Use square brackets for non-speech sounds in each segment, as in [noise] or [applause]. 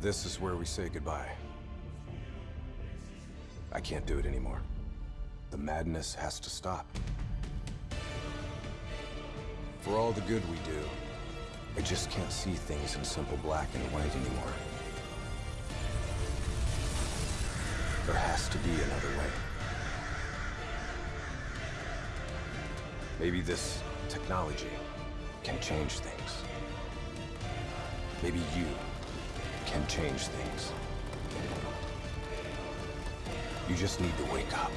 This is where we say goodbye. I can't do it anymore. The madness has to stop. For all the good we do, I just can't see things in simple black and white anymore. There has to be another way. Maybe this technology can change things. Maybe you can change things. You just need to wake up.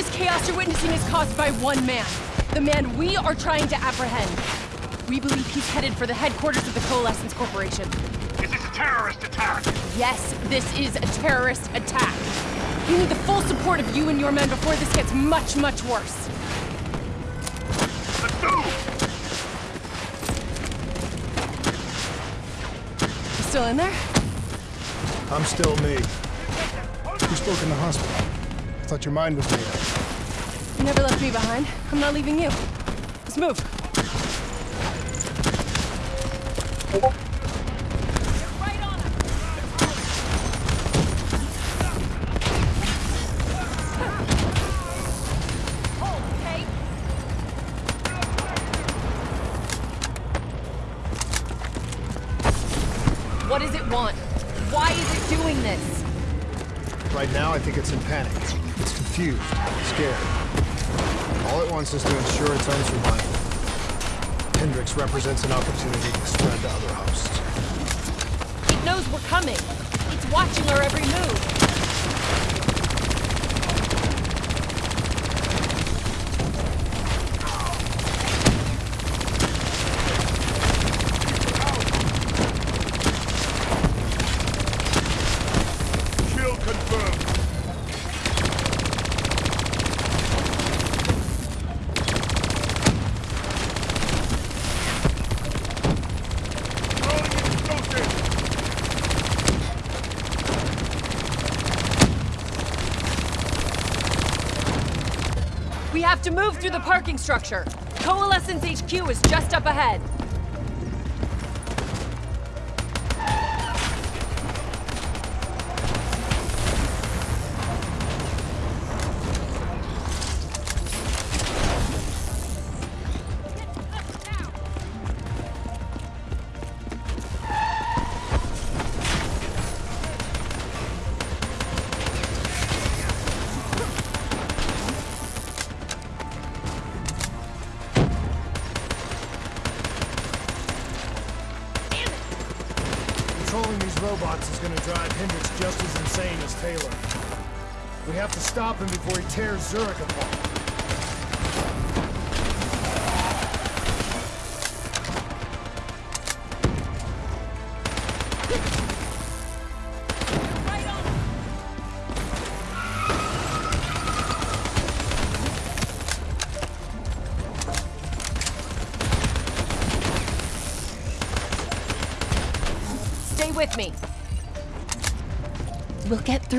This chaos you're witnessing is caused by one man. The man we are trying to apprehend. We believe he's headed for the headquarters of the Coalescence Corporation. Is this a terrorist attack? Yes, this is a terrorist attack. We need the full support of you and your men before this gets much, much worse. Let's move! You still in there? I'm still me. You spoke in the hospital. Thought your mind was made up. You never left me behind. I'm not leaving you. Let's move. Ensure its own survival. Hendricks represents an opportunity to spread to other hosts. It knows we're coming. It's watching our every move. Kill confirmed. Throwing explosive. We have to move through the parking structure. Coalescence HQ is just up ahead. Robots is gonna drive Hendricks just as insane as Taylor. We have to stop him before he tears Zurich apart.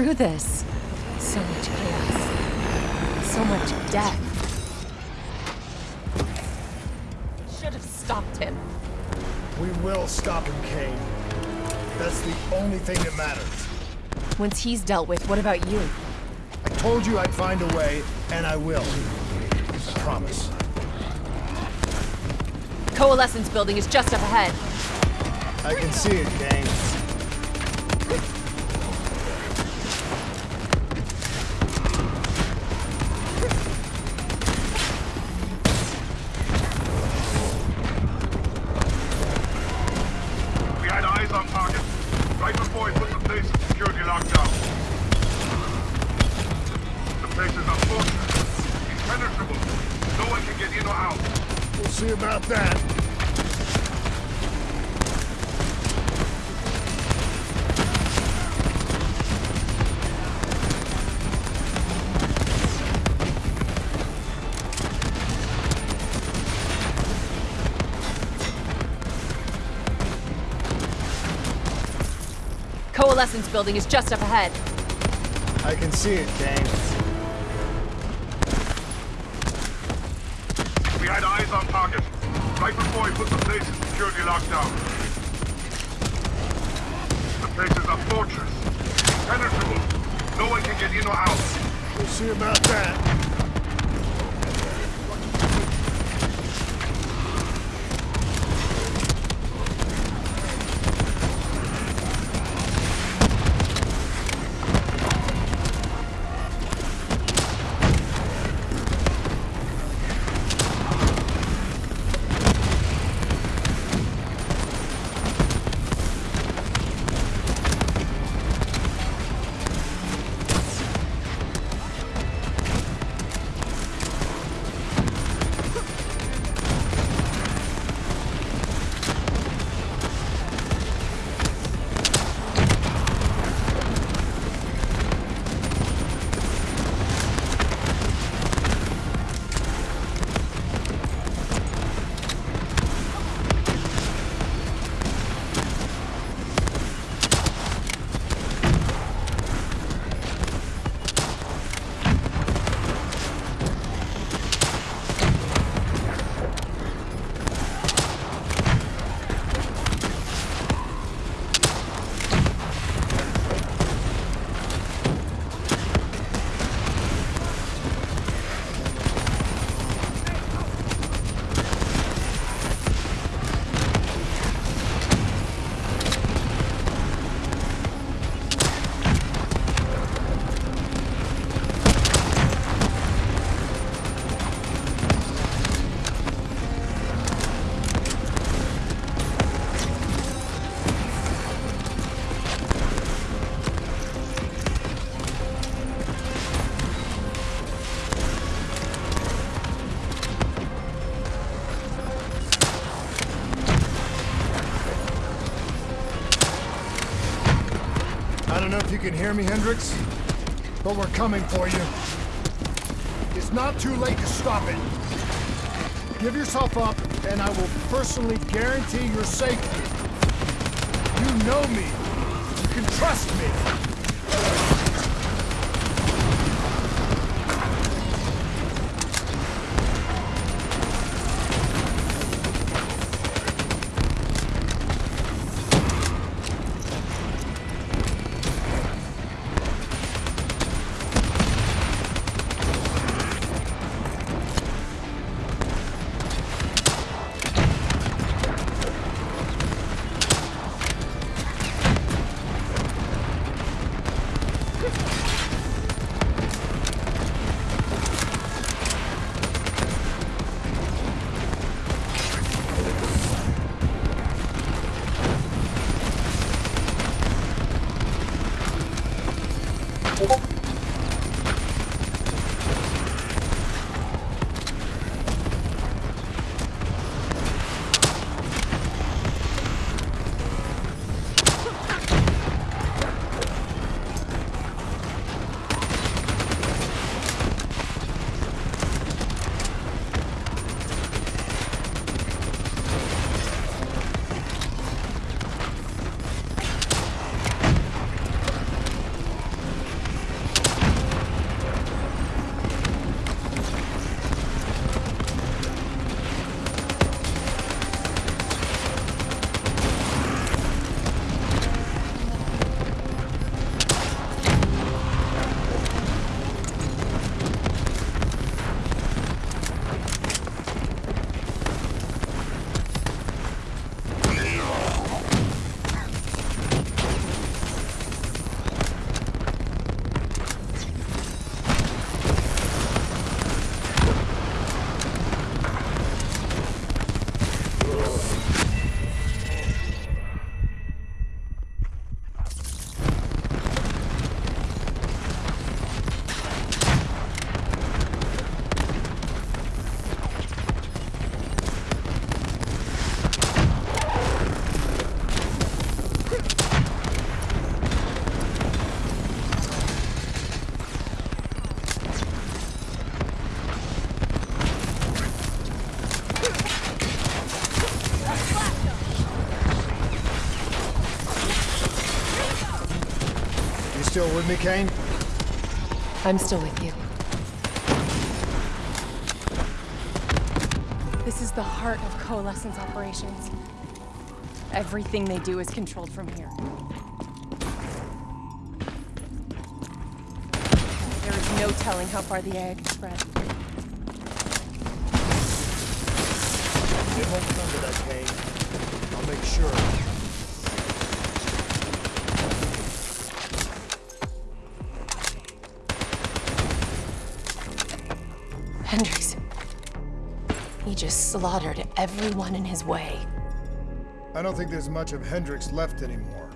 Through this. So much chaos. So much death. Should have stopped him. We will stop him, Kane. That's the only thing that matters. Once he's dealt with, what about you? I told you I'd find a way, and I will. I promise. Coalescence building is just up ahead. I can see it, Kane. Coalescence building is just up ahead. I can see it, James. We had eyes on target. Right before we put the place in security lockdown. The place is a fortress. Impenetrable. No one can get in or out. We'll see about that. Can hear me, Hendricks, but we're coming for you. It's not too late to stop it. Give yourself up, and I will personally guarantee your safety. You know me. You can trust me. With me, Kane? I'm still with you. This is the heart of Coalescence operations. Everything they do is controlled from here. There is no telling how far the AI can spread. It won't come to that, Kane. I'll make sure. Just slaughtered everyone in his way. I don't think there's much of Hendricks left anymore.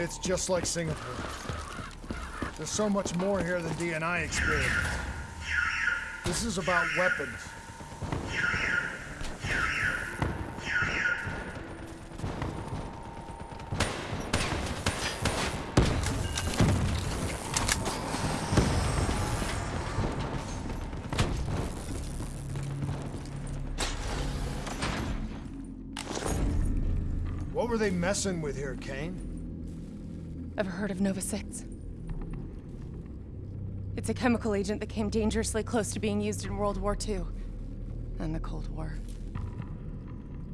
It's just like Singapore. There's so much more here than DNI experienced. This is about weapons. What were they messing with here, Kane? Ever heard of Nova 6? It's a chemical agent that came dangerously close to being used in World War II and the Cold War.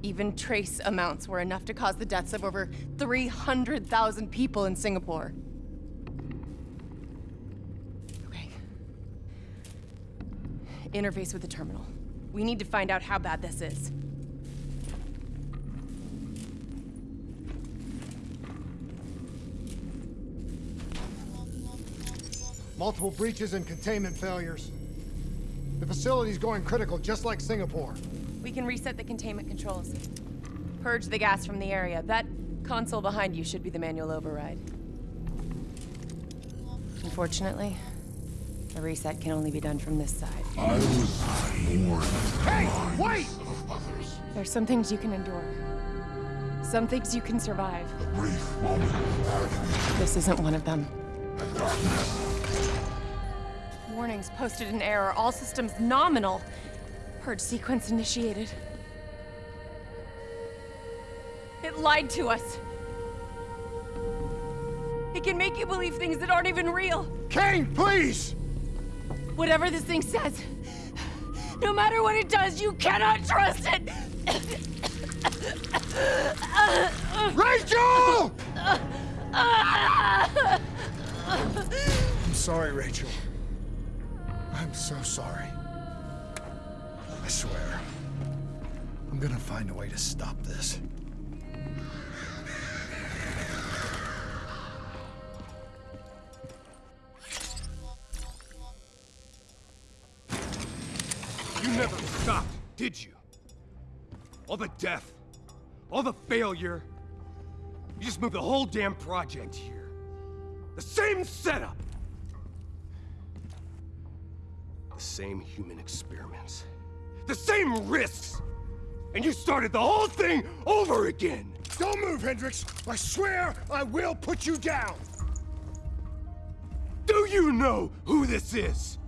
Even trace amounts were enough to cause the deaths of over 300,000 people in Singapore. Okay. Interface with the terminal. We need to find out how bad this is. Multiple breaches and containment failures. The facility's going critical, just like Singapore. We can reset the containment controls. Purge the gas from the area. That console behind you should be the manual override. Unfortunately, the reset can only be done from this side. I was more Hey, wait! There's some things you can endure. Some things you can survive. brief moment of This isn't one of them. Warnings posted in error. All systems nominal. Purge sequence initiated. It lied to us. It can make you believe things that aren't even real. Kane, please! Whatever this thing says, no matter what it does, you cannot trust it! Rachel! [laughs] I'm sorry, Rachel. So sorry. I swear. I'm gonna find a way to stop this. You never stopped, did you? All the death, all the failure. You just moved the whole damn project here. The same setup. Same human experiments. The same risks. And you started the whole thing over again. Don't move, Hendricks! I swear I will put you down! Do you know who this is?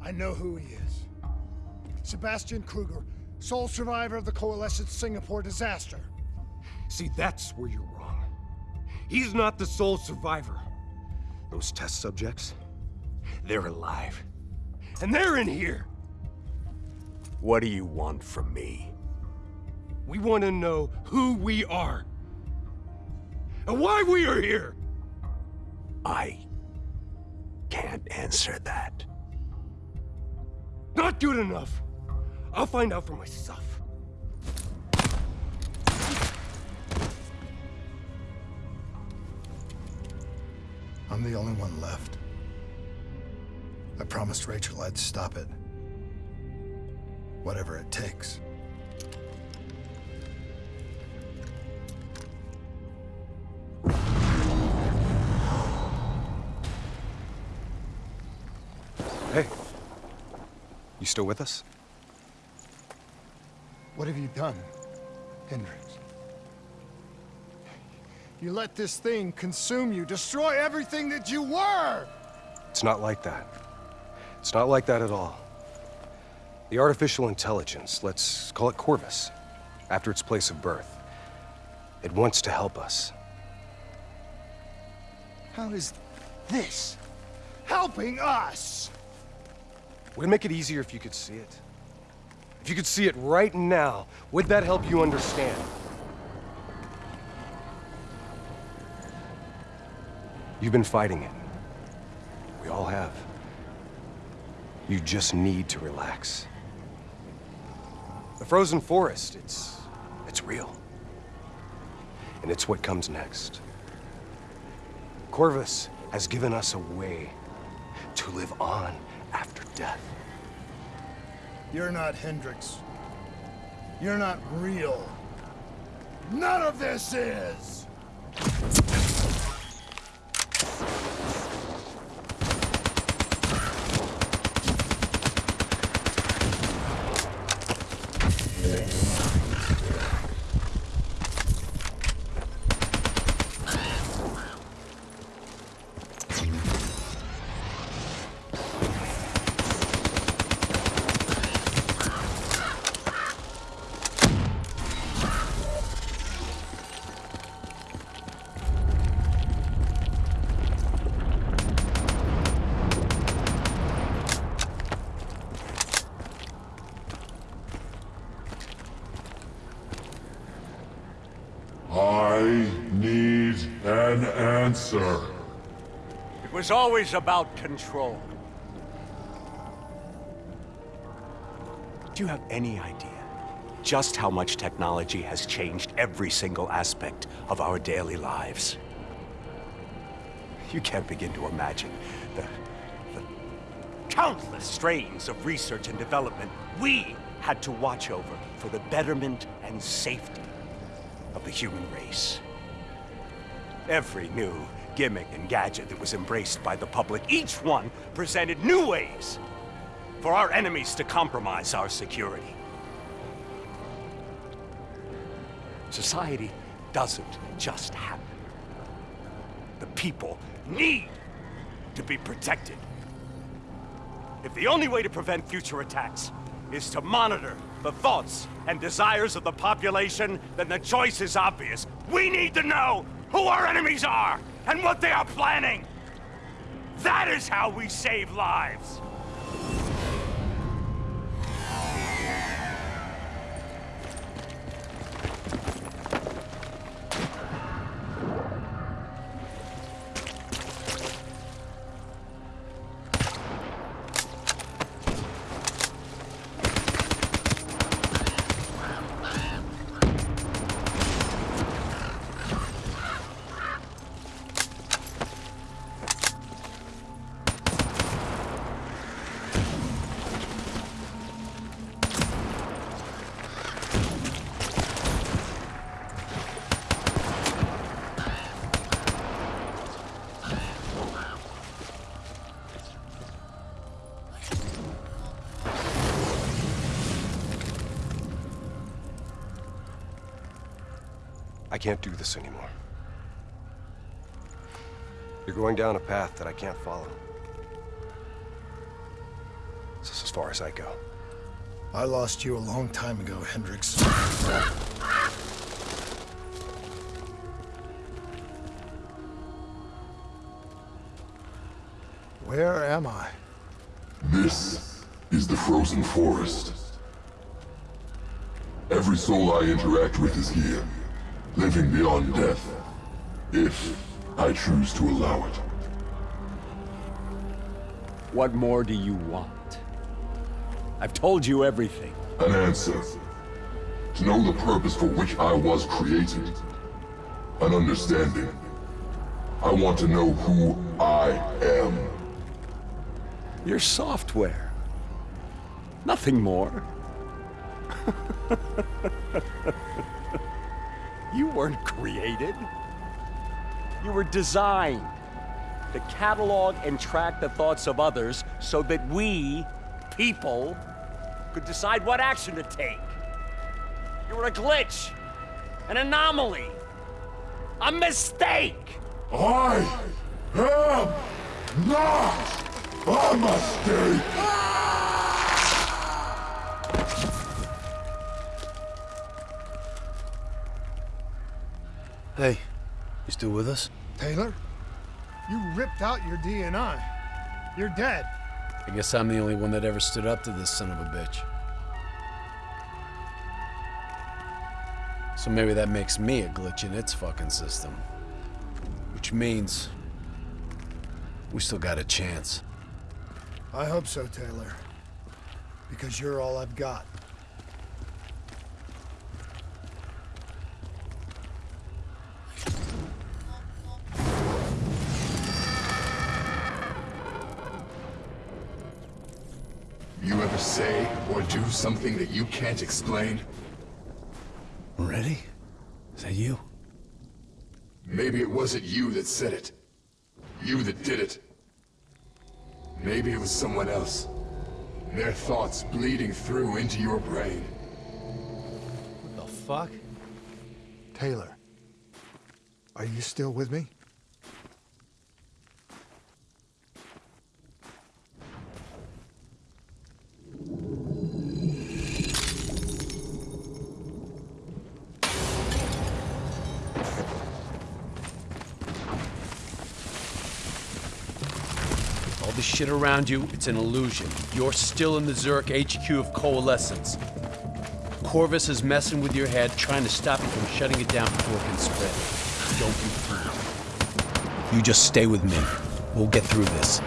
I know who he is. Sebastian Krueger, sole survivor of the Coalescence Singapore disaster. See, that's where you're wrong. He's not the sole survivor. Those test subjects, they're alive. And they're in here. What do you want from me? We want to know who we are. And why we are here. I can't answer that. Not good enough. I'll find out for myself. I'm the only one left. I promised Rachel I'd stop it. Whatever it takes. Hey. You still with us? What have you done, Hendricks? You let this thing consume you, destroy everything that you were! It's not like that. It's not like that at all. The artificial intelligence, let's call it Corvus, after its place of birth. It wants to help us. How is this helping us? Would it make it easier if you could see it? If you could see it right now, would that help you understand? You've been fighting it. We all have. You just need to relax. The frozen forest, it's... it's real. And it's what comes next. Corvus has given us a way to live on after death. You're not Hendricks. You're not real. None of this is! Answer. It was always about control. Do you have any idea just how much technology has changed every single aspect of our daily lives? You can't begin to imagine the, the countless strains of research and development we had to watch over for the betterment and safety of the human race. Every new gimmick and gadget that was embraced by the public, each one presented new ways for our enemies to compromise our security. Society doesn't just happen. The people need to be protected. If the only way to prevent future attacks is to monitor the thoughts and desires of the population, then the choice is obvious. We need to know who our enemies are and what they are planning. That is how we save lives. Can't do this anymore. You're going down a path that I can't follow. This is as far as I go. I lost you a long time ago, Hendricks. Where am I? This is the frozen forest. Every soul I interact with is here, living beyond death, if I choose to allow it. What more do you want? I've told you everything. An answer. To know the purpose for which I was created. An understanding. I want to know who I am. Your software. Nothing more. [laughs] you weren't created. You were designed to catalog and track the thoughts of others so that we, people, could decide what action to take. You were a glitch, an anomaly, a mistake. I am not a mistake! Hey, you still with us? Taylor? You ripped out your DNI. You're dead. I guess I'm the only one that ever stood up to this son of a bitch. So maybe that makes me a glitch in its fucking system. Which means... We still got a chance. I hope so, Taylor. Because you're all I've got. Say or do something that you can't explain? Ready? Is that you? Maybe it wasn't you that said it. You that did it. Maybe it was someone else. Their thoughts bleeding through into your brain. What the fuck? Taylor. Are you still with me? All this shit around you, it's an illusion. You're still in the Zurich HQ of Coalescence. Corvus is messing with your head, trying to stop you from shutting it down before it can spread. Don't be fooled. You just stay with me. We'll get through this.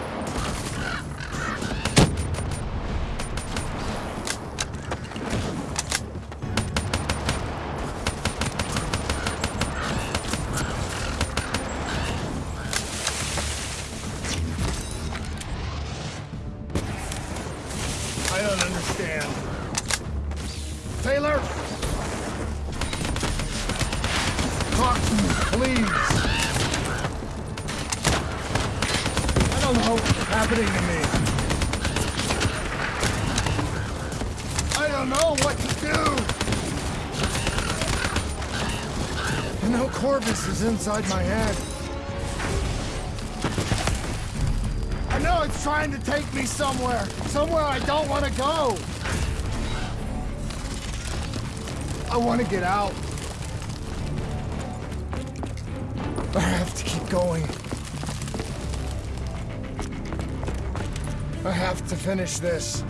Have to finish this.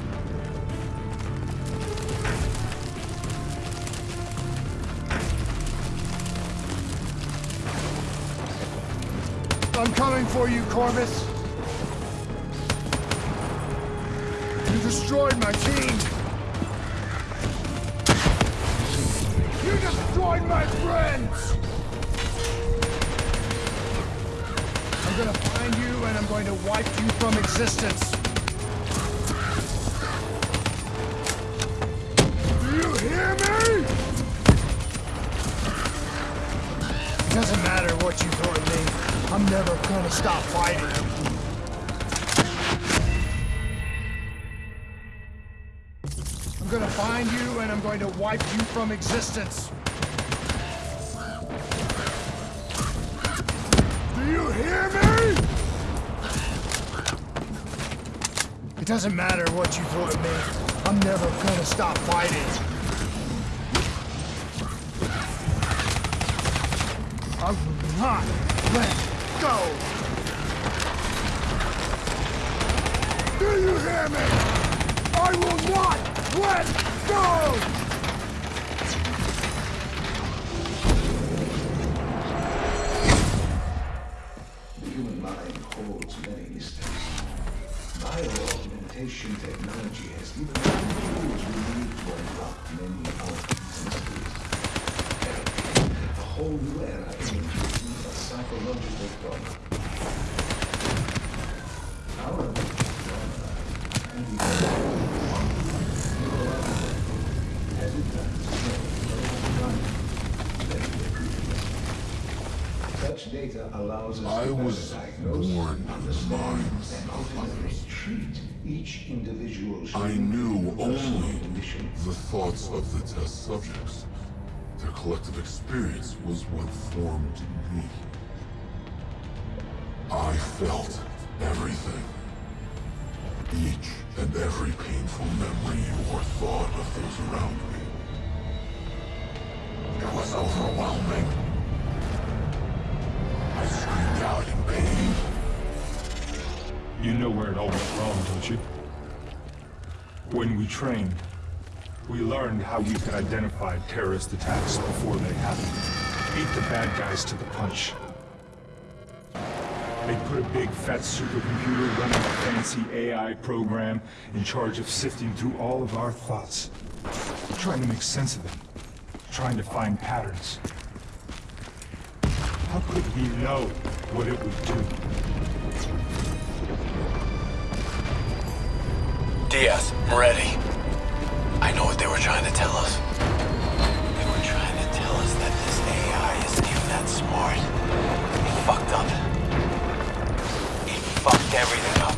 I'm coming for you, Corvus. You destroyed my team. You destroyed my friends. I'm gonna find you and I'm going to wipe you from existence. Never gonna stop fighting. I'm gonna find you and I'm going to wipe you from existence. Do you hear me? It doesn't matter what you throw at me. I'm never gonna stop fighting. I will not let go. Do you hear me? I will not let go! The human mind holds many mysteries. My teleportation I was born understand, minds of others. treat each individual's I knew only the thoughts of the test subjects. Their collective experience was what formed me. I felt everything. Each and every painful memory or thought of those around me. It was overwhelming. I screamed out in pain. You know where it all went wrong, don't you? When we trained, we learned how we could identify terrorist attacks before they happened. Beat the bad guys to the punch. They put a big fat supercomputer running a fancy AI program in charge of sifting through all of our thoughts. Trying to make sense of them. Trying to find patterns. How could we know what it would do? Diaz, I'm ready. I know what they were trying to tell us. They were trying to tell us that this AI isn't even that smart. It fucked up. Everything up.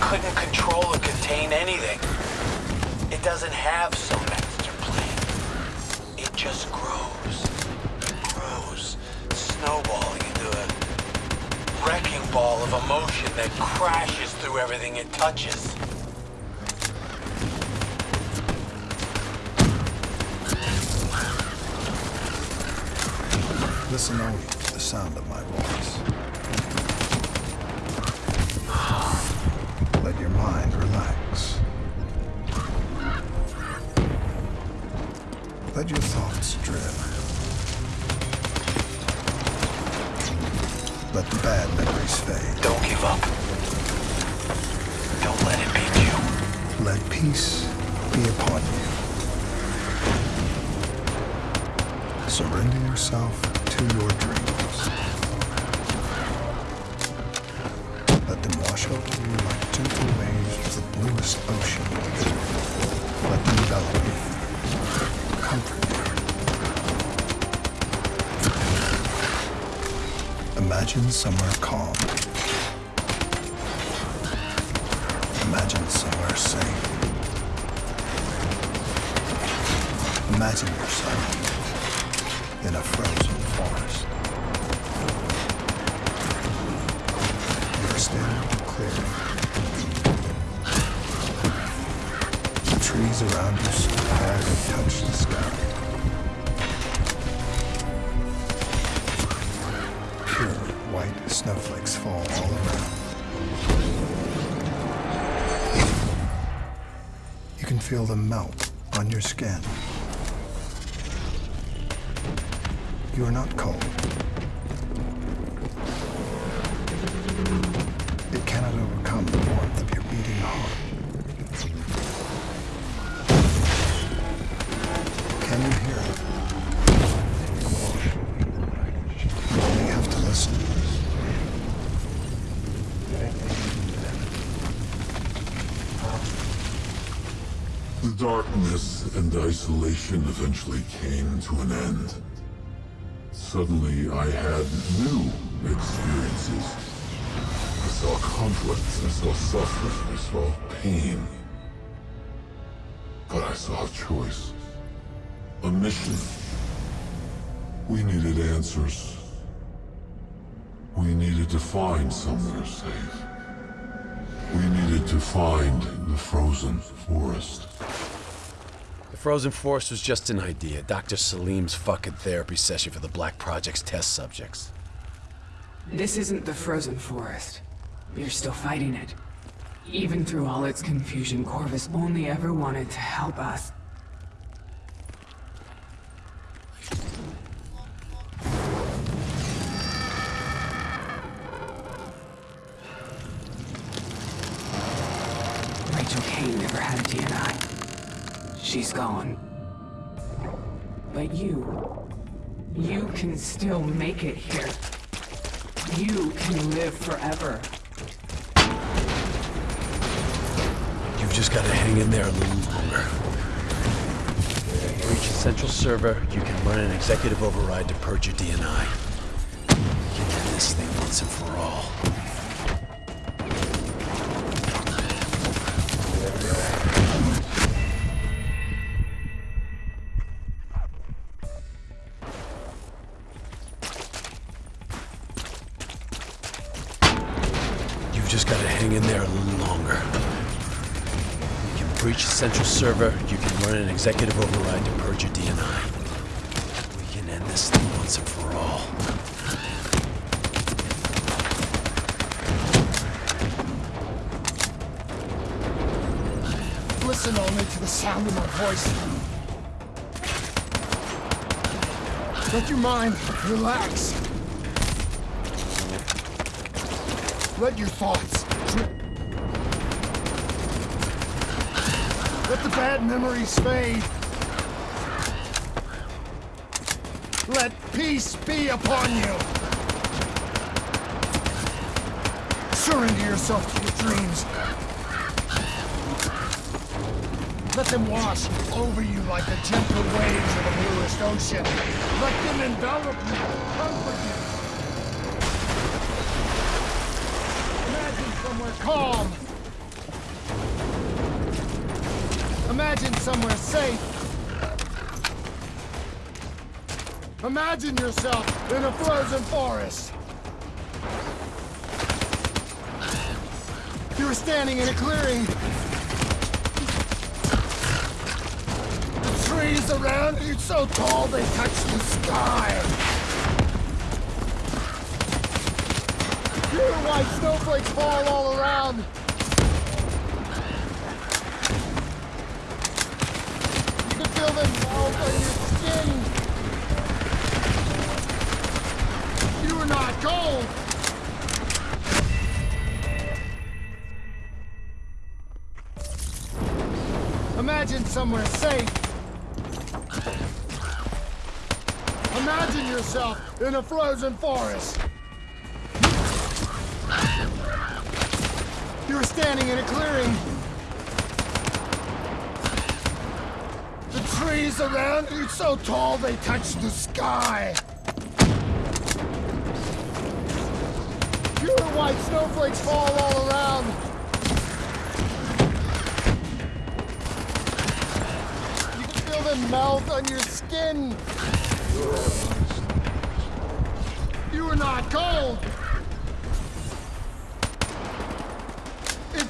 Couldn't control or contain anything. It doesn't have some master plan. It just grows. and Grows. Snowballing into a wrecking ball of emotion that crashes through everything it touches. Listen only to the sound of my voice. Mind relax. Let your thoughts drift. Let the bad memories fade. Don't give up. Don't let it beat you. Let peace be upon you. Surrender yourself to your dreams. Imagine somewhere calm. Imagine somewhere safe. Imagine yourself in a frozen forest. You're standing clearing. The trees around you so high they touch the sky. Snowflakes fall all around. You can feel them melt on your skin. You are not cold. Isolation eventually came to an end. Suddenly, I had new experiences. I saw conflict, I saw suffering, I saw pain. But I saw a choice. A mission. We needed answers. We needed to find somewhere safe. We needed to find the frozen forest. Frozen forest was just an idea. Dr. Salim's fucking therapy session for the Black Project's test subjects. This isn't the frozen forest. You're still fighting it. Even through all its confusion, Corvus only ever wanted to help us. Rachel Kane never had DNI. She's gone. But you... You can still make it here. You can live forever. You've just got to hang in there a little longer. Reach the central server, you can run an executive override to purge your DNI. End this thing once and for all. You've just got to hang in there a little longer. You can breach the central server, you can run an executive override to purge your DNI. We can end this thing once and for all. Listen only to the sound of my voice. Let your mind relax. Let your thoughts. Let the bad memories fade. Let peace be upon you. Surrender yourself to your dreams. Let them wash over you like the gentle waves of a bluest ocean. Let them envelop you, comfort you. Calm. Imagine somewhere safe. Imagine yourself in a frozen forest. You're standing in a clearing The trees around you so tall they touch the sky. Pure white snowflakes fall all around. You can feel them melt on your skin. You are not cold. Imagine somewhere safe. Imagine yourself in a frozen forest. You're standing in a clearing. The trees around you so tall they touch the sky. Pure white snowflakes fall all around. You can feel them melt on your skin. You are not cold.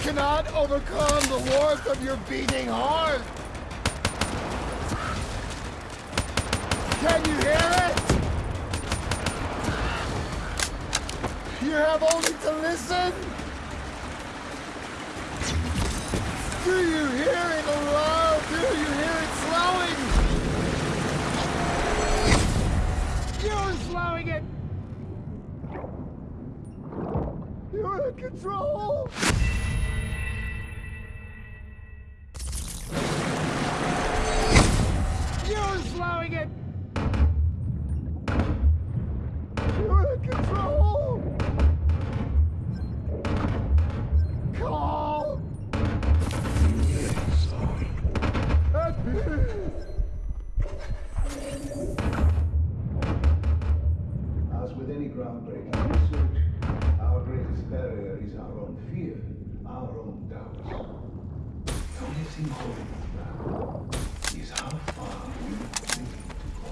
Cannot overcome the warmth of your beating heart. Can you hear it? You have only to listen. Do you hear it low? Do you hear it slowing? You're slowing it! You're in control! Is our own fear, our own doubts. The only thing holding us back is how far we are willing to go.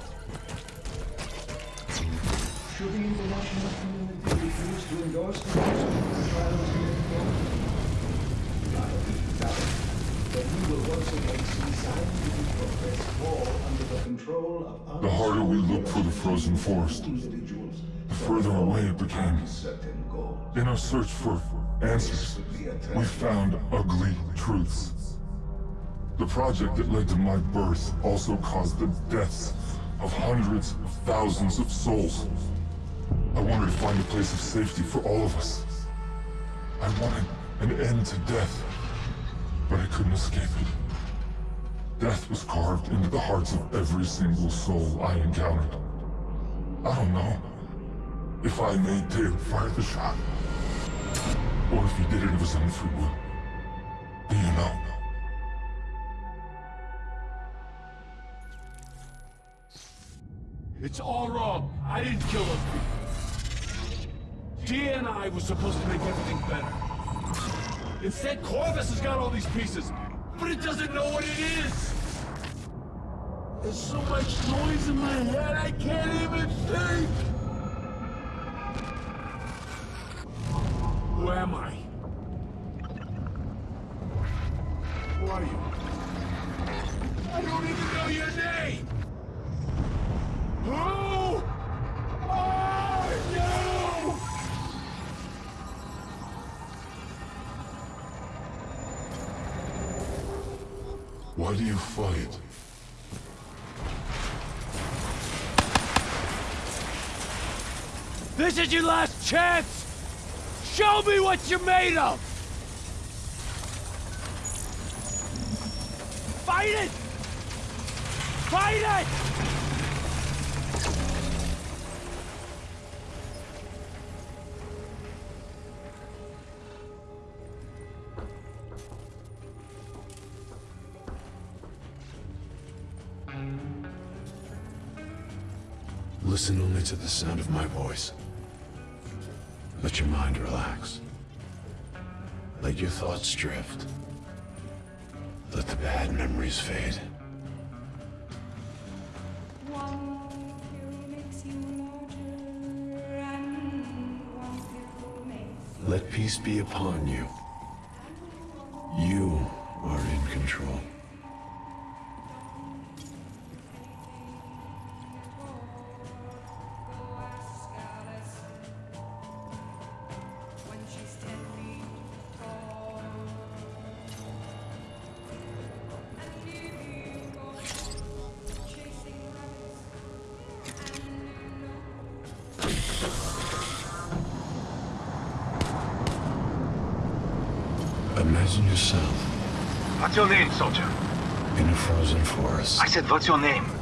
Should the international community refuse to endorse the trials in I doubt that we will once again see scientific progress fall under the control of The harder we looked for the frozen forest, individuals further away it became. In our search for answers, we found ugly truths. The project that led to my birth also caused the deaths of hundreds of thousands of souls. I wanted to find a place of safety for all of us. I wanted an end to death. but I couldn't escape it. Death was carved into the hearts of every single soul I encountered. I don't know if I made Taylor fire the shot, or if he did it of his own free will. Do you know? It's all wrong. I didn't kill those people. I was supposed to make everything better. Instead, Corvus has got all these pieces, but it doesn't know what it is. There's so much noise in my head, I can't even think. Who am I? Who are you? I don't even know your name! Who are you? Why do you fight? This is your last chance! Show me what you're made of! Fight it! Fight it! Listen only to the sound of my voice. Let your mind relax. Let your thoughts drift. Let the bad memories fade. One more few makes you more. Let peace be upon. You your name?